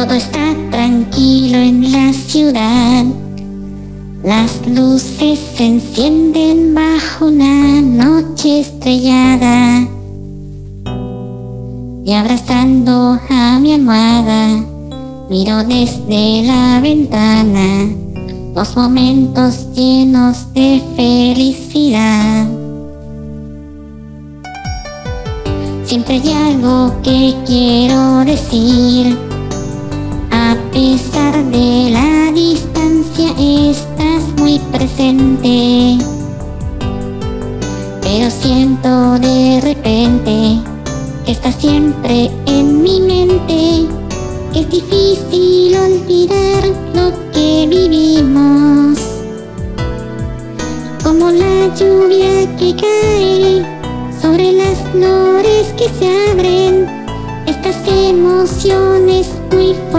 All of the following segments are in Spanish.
Todo está tranquilo en la ciudad. Las luces se encienden bajo una noche estrellada. Y abrazando a mi almohada, miro desde la ventana los momentos llenos de felicidad. Siempre hay algo que quiero decir, pesar de la distancia estás muy presente. Pero siento de repente que estás siempre en mi mente, es difícil olvidar lo que vivimos. Como la lluvia que cae sobre las flores que se abren, estas emociones muy fuertes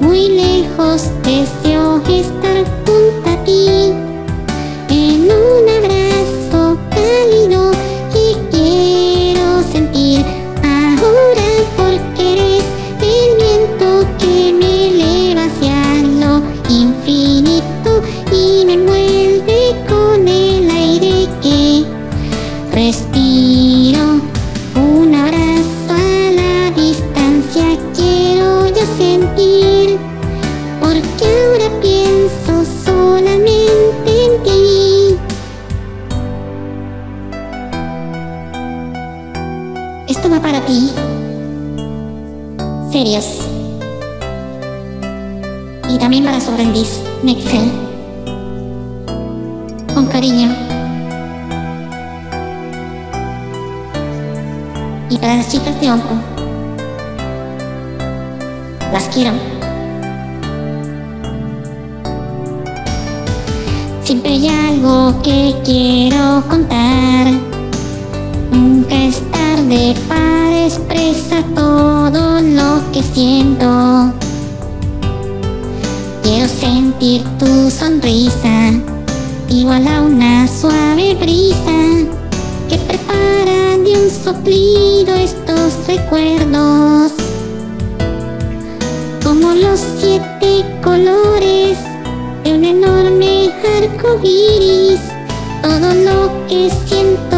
muy lejos, deseo estar Serios. Y también para su aprendiz, Nexel. Con cariño. Y para las chicas de Onco. Las quiero. Siempre hay algo que quiero contar. Nunca es tarde para expresar todo lo que siento. Quiero sentir tu sonrisa Igual a una suave brisa Que prepara de un soplido estos recuerdos. Como los siete colores De un enorme arco iris Todo lo que siento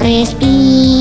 Praise be.